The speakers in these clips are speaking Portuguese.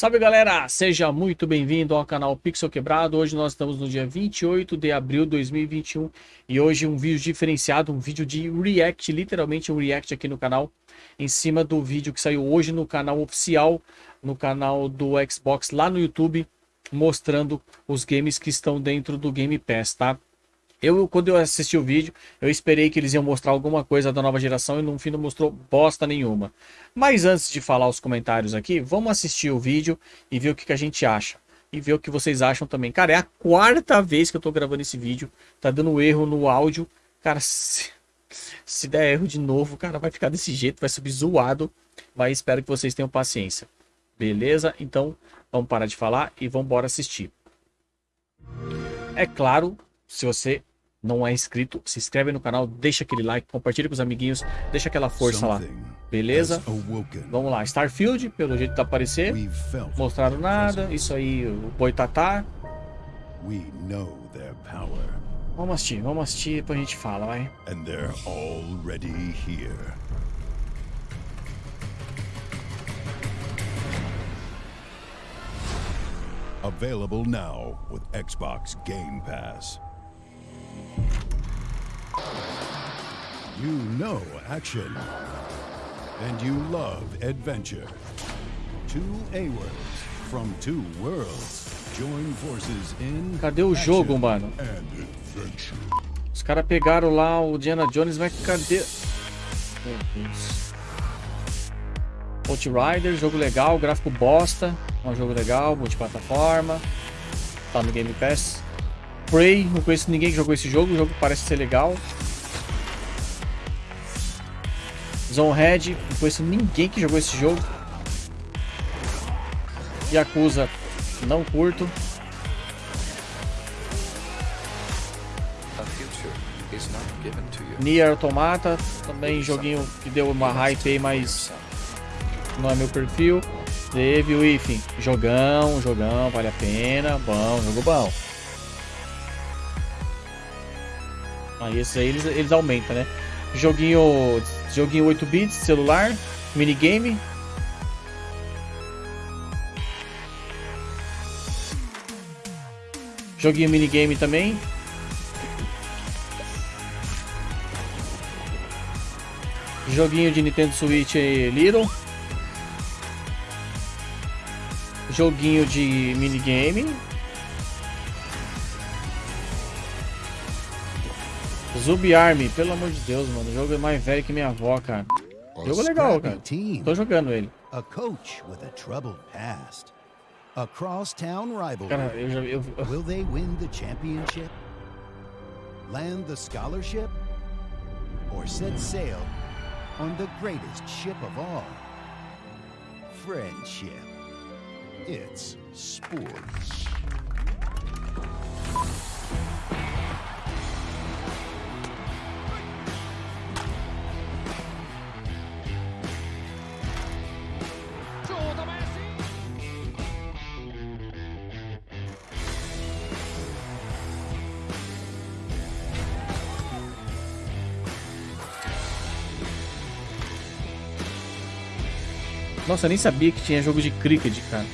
Salve galera, seja muito bem-vindo ao canal Pixel Quebrado. Hoje nós estamos no dia 28 de abril de 2021 e hoje um vídeo diferenciado, um vídeo de react, literalmente um react aqui no canal, em cima do vídeo que saiu hoje no canal oficial, no canal do Xbox lá no YouTube, mostrando os games que estão dentro do Game Pass, tá? Eu, quando eu assisti o vídeo, eu esperei que eles iam mostrar alguma coisa da nova geração e no fim não mostrou bosta nenhuma. Mas antes de falar os comentários aqui, vamos assistir o vídeo e ver o que, que a gente acha. E ver o que vocês acham também. Cara, é a quarta vez que eu tô gravando esse vídeo. Tá dando erro no áudio. Cara, se, se der erro de novo, cara, vai ficar desse jeito, vai subir zoado. Mas espero que vocês tenham paciência. Beleza? Então, vamos parar de falar e vamos embora assistir. É claro, se você não é inscrito, se inscreve no canal, deixa aquele like, compartilha com os amiguinhos, deixa aquela força lá. Beleza? Vamos lá, Starfield, pelo jeito tá aparecer. Mostraram nada, isso aí, o Boitatá. Vamos assistir, vamos assistir, depois a gente fala, vai. And they're already here. Available now with Xbox Game Pass. You know action. And you love adventure. Two A-words from two worlds join forces in Cadê o jogo, mano? Os caras pegaram lá o Diana Jones, mas cadê? Meu Deus. Outrider, jogo legal, gráfico bosta. É um jogo legal, multiplataforma. Tá no Game Pass. Prey, não conheço ninguém que jogou esse jogo, o jogo parece ser legal. Zonehead, não conheço ninguém que jogou esse jogo. Yakuza, não curto. Nier Automata, também joguinho que deu uma hype aí, mas não é meu perfil. Teve o enfim, jogão, jogão, vale a pena, bom, jogo bom. Aí esses aí eles, eles aumentam, né? Joguinho, joguinho 8 bits, celular, minigame. Joguinho minigame também. Joguinho de Nintendo Switch Little. Joguinho de minigame. Zubi Army, pelo amor de Deus, mano. O jogo é mais velho que minha avó, cara. Jogo legal, cara. Tô jogando ele. Cara, eu já eu... Will they win the championship? Land the scholarship? Or set sail on the greatest ship of all? Friendship. It's sports. Nossa, eu nem sabia que tinha jogo de cricket, cara.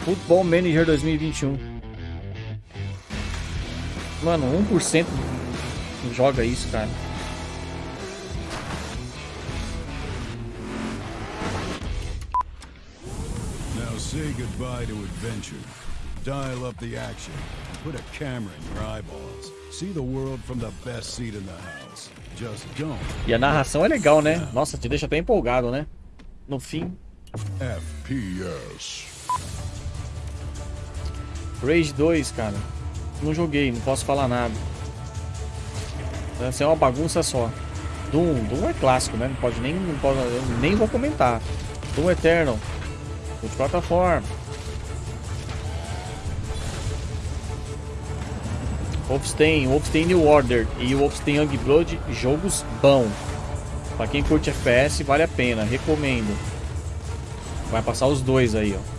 Football Manager 2021. Mano, 1% joga isso, cara. Now say goodbye to adventure. Dial up the action. Put a camera in your eyeballs. See the world from the best seat in the house. Just don't. E a narração é legal, né? Nossa, te deixa até empolgado, né? No fim. FPS. Rage 2, cara. Não joguei, não posso falar nada. Deve ser uma bagunça só. Doom, Doom é clássico, né? Não pode nem, não pode, nem vou comentar. Doom Eternal. Multiplataforma. Wolfenstein, Wolfenstein New Order e Wolfenstein Youngblood, jogos bom. Pra quem curte FPS, vale a pena, recomendo. Vai passar os dois aí, ó.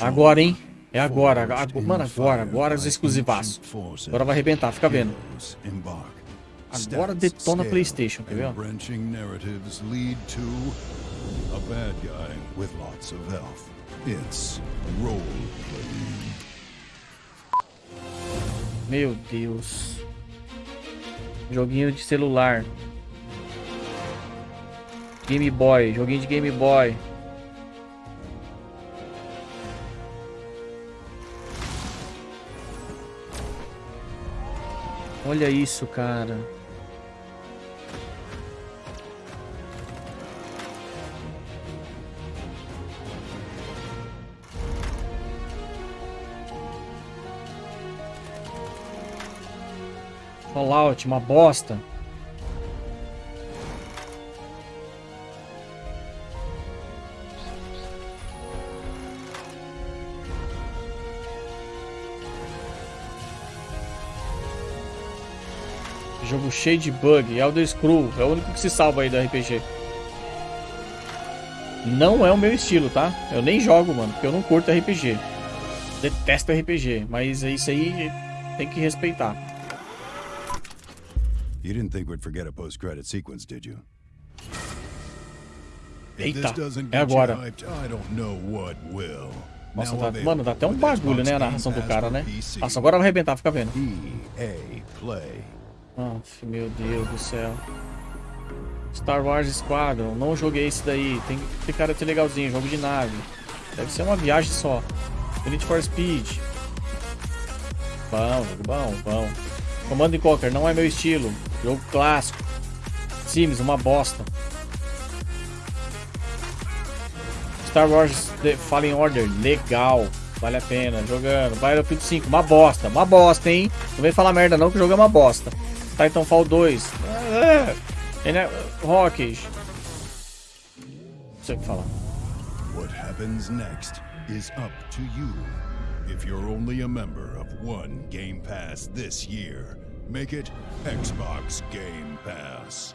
Agora, hein? É agora, agora mano, agora, agora os exclusivaços. Agora vai arrebentar, fica vendo. Agora detona PlayStation, quer ver? A bad guy with lots of health. It's role playing. Meu Deus. Joguinho de celular. Game Boy, joguinho de Game Boy. Olha isso, cara. Fallout, uma bosta. Jogo cheio de bug. Elder Scroll é o único que se salva aí do RPG. Não é o meu estilo, tá? Eu nem jogo, mano, porque eu não curto RPG. Detesto RPG, mas isso aí tem que respeitar. You didn't think we'd forget a post-credit sequence, did you? Eita, é agora. Nossa, tá, mano, dá até um bagulho, né, a narração do cara, né? Nossa, agora vai arrebentar, fica vendo. Meu Deus do céu. Star Wars Squadron, não joguei esse daí. Tem, cara de ser legalzinho, jogo de nave. Deve ser uma viagem só. Need for Speed. Bom, bom, bom. Command Conquer, não é meu estilo. Jogo clássico. Sims, uma bosta. Star Wars The Fallen Order, legal. Vale a pena, jogando. Battlefield 5, uma bosta, uma bosta, hein? Não vem falar merda não, que o jogo é uma bosta. Titanfall 2. É, é, Rock. Não sei o que falar. What happens next is up to you. If you're only a member of one Game Pass this year, Make it Xbox Game Pass.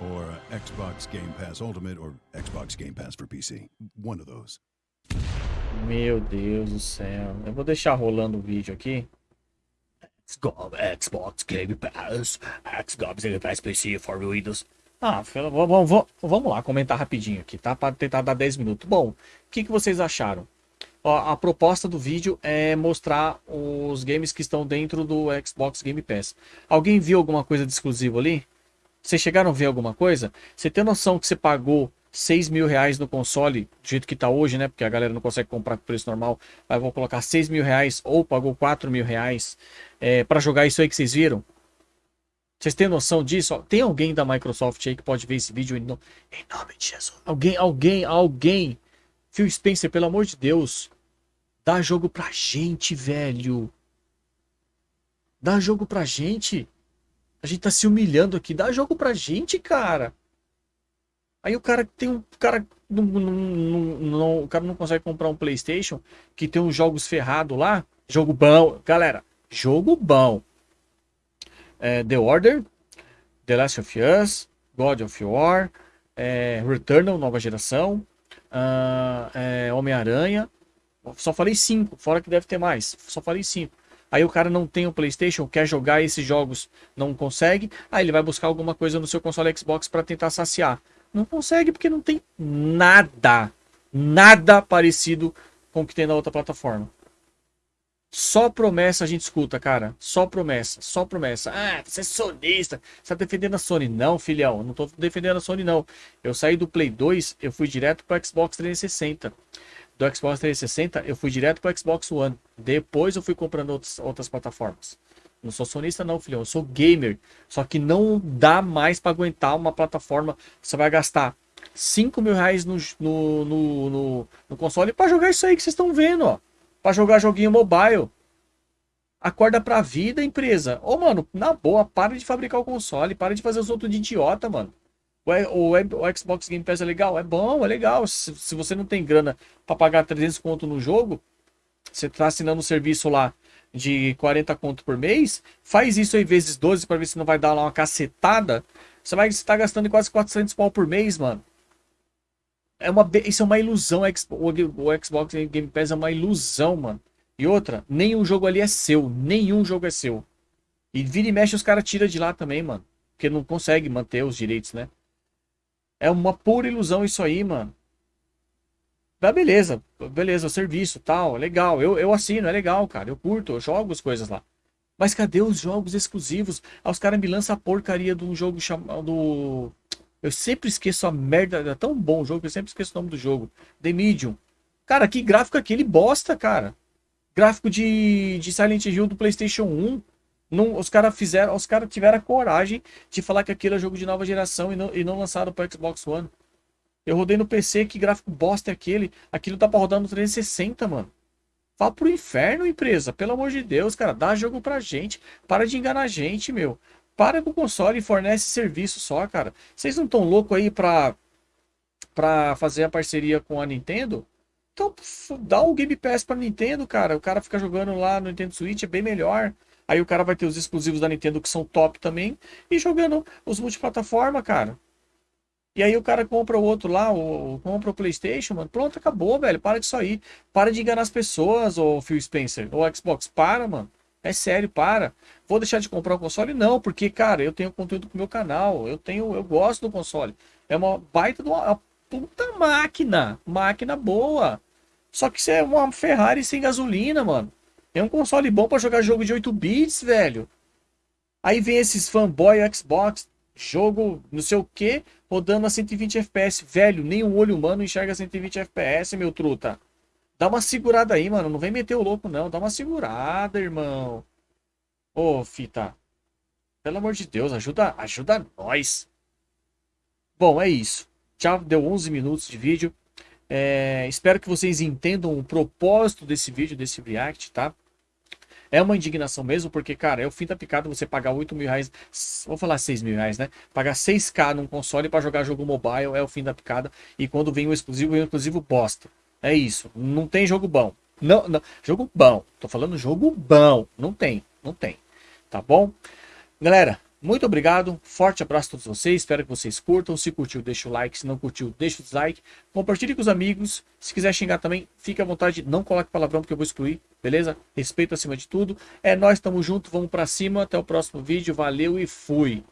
Or Xbox Game Pass Ultimate or Xbox Game Pass for PC. One of those. Meu Deus do céu. Eu vou deixar rolando o vídeo aqui. Xbox Game Pass. Xbox Game Pass PC for Windows. Ah, vamos, vamos lá comentar rapidinho aqui, tá? Para tentar dar 10 minutos. Bom, o que, que vocês acharam? A proposta do vídeo é mostrar os games que estão dentro do Xbox Game Pass. Alguém viu alguma coisa de exclusivo ali? Vocês chegaram a ver alguma coisa? Você tem noção que você pagou 6 mil reais no console, do jeito que está hoje, né? Porque a galera não consegue comprar com preço normal. Mas vou colocar 6 mil reais ou pagou 4 mil reais é, para jogar isso aí que vocês viram? Vocês têm noção disso? Tem alguém da Microsoft aí que pode ver esse vídeo em, no... em nome de Jesus? Alguém, alguém, alguém Phil Spencer, pelo amor de Deus. Dá jogo pra gente, velho. Dá jogo pra gente. A gente tá se humilhando aqui. Dá jogo pra gente, cara. Aí o cara tem um. Cara não, não, não, o cara não consegue comprar um PlayStation que tem uns jogos ferrados lá. Jogo bom. Galera, jogo bom. É, The Order, The Last of Us, God of War, é, Returnal, nova geração, uh, é, Homem-Aranha. Só falei cinco, fora que deve ter mais. Só falei cinco. Aí o cara não tem o PlayStation, quer jogar esses jogos, não consegue. Aí ele vai buscar alguma coisa no seu console Xbox para tentar saciar. Não consegue porque não tem nada, nada parecido com o que tem na outra plataforma. Só promessa a gente escuta, cara. Só promessa, só promessa. Ah, você é sonista, você tá defendendo a Sony. Não, filhão, não tô defendendo a Sony, não. Eu saí do Play 2, eu fui direto pro Xbox 360. Do Xbox 360, eu fui direto pro Xbox One. Depois eu fui comprando outras, outras plataformas. Não sou sonista, não, filhão. Eu sou gamer. Só que não dá mais para aguentar uma plataforma. Você vai gastar 5 mil reais no, no, no, no, no console para jogar isso aí que vocês estão vendo, ó para jogar joguinho mobile. Acorda pra vida, empresa. Ô, mano, na boa, para de fabricar o console, para de fazer os outros de idiota, mano. O, o, o, Xbox Game Pass é legal? É bom, é legal. Se, se você não tem grana para pagar 300 conto no jogo, você tá assinando um serviço lá de 40 conto por mês, faz isso aí vezes 12 para ver se não vai dar lá uma cacetada. Você vai estar tá gastando quase 400 pau por mês, mano. É uma, isso é uma ilusão. O Xbox Game Pass é uma ilusão, mano. E outra, nenhum jogo ali é seu. Nenhum jogo é seu. E vira e mexe os caras tiram de lá também, mano. Porque não consegue manter os direitos, né? É uma pura ilusão isso aí, mano. Ah, beleza, beleza, serviço, tal, legal. Eu, eu assino, é legal, cara. Eu curto, eu jogo as coisas lá. Mas cadê os jogos exclusivos? Ah, os caras me lançam a porcaria de um jogo chamado. Eu sempre esqueço a merda. É tão bom o jogo que eu sempre esqueço o nome do jogo. The Medium. Cara, que gráfico aquele bosta, cara. Gráfico de, de Silent Hill do PlayStation 1. Não, os caras fizeram, os caras tiveram a coragem de falar que aquilo é jogo de nova geração e não, e não lançaram para Xbox One. Eu rodei no PC, que gráfico bosta é aquele? Aquilo tá pra rodar no 360, mano. Vá pro inferno, empresa. Pelo amor de Deus, cara. Dá jogo pra gente. Para de enganar a gente, meu. Para com o console e fornece serviço só, cara. Vocês não tão louco aí pra, pra fazer a parceria com a Nintendo? Então, dá o Game Pass pra Nintendo, cara. O cara fica jogando lá no Nintendo Switch, é bem melhor. Aí o cara vai ter os exclusivos da Nintendo que são top também. E jogando os multiplataforma, cara. E aí o cara compra o outro lá, o, compra o Playstation, mano. Pronto, acabou, velho. Para disso aí. Para de enganar as pessoas, ô Phil Spencer. Ou Xbox, para, mano. É sério, para. Vou deixar de comprar o console? Não, porque, cara, eu tenho conteúdo pro meu canal. Eu tenho, eu gosto do console. É uma baita de uma, uma puta máquina. Máquina boa. Só que isso é uma Ferrari sem gasolina, mano. É um console bom para jogar jogo de 8 bits, velho. Aí vem esses fanboy Xbox, jogo não sei o que, rodando a 120 FPS. Velho, nem um olho humano enxerga 120 FPS, meu truta. Dá uma segurada aí, mano. Não vem meter o louco, não. Dá uma segurada, irmão. Ô, fita. Pelo amor de Deus, ajuda, ajuda nós. Bom, é isso. Já deu 11 minutos de vídeo. É, espero que vocês entendam o propósito desse vídeo, desse react, tá? É uma indignação mesmo, porque, cara, é o fim da picada você pagar 8 mil reais, vou falar 6 mil reais, né? Pagar 6k num console para jogar jogo mobile é o fim da picada. E quando vem o exclusivo, vem o exclusivo bosta. É isso. Não tem jogo bom. Não, não. Jogo bom. Tô falando jogo bom. Não tem. Não tem. Tá bom? Galera, muito obrigado, forte abraço a todos vocês, espero que vocês curtam. Se curtiu, deixa o like, se não curtiu, deixa o dislike. Compartilhe com os amigos. Se quiser xingar também, fique à vontade, não coloque palavrão porque eu vou excluir, beleza? Respeito acima de tudo. É nós, tamo junto, vamos para cima. Até o próximo vídeo, valeu e fui.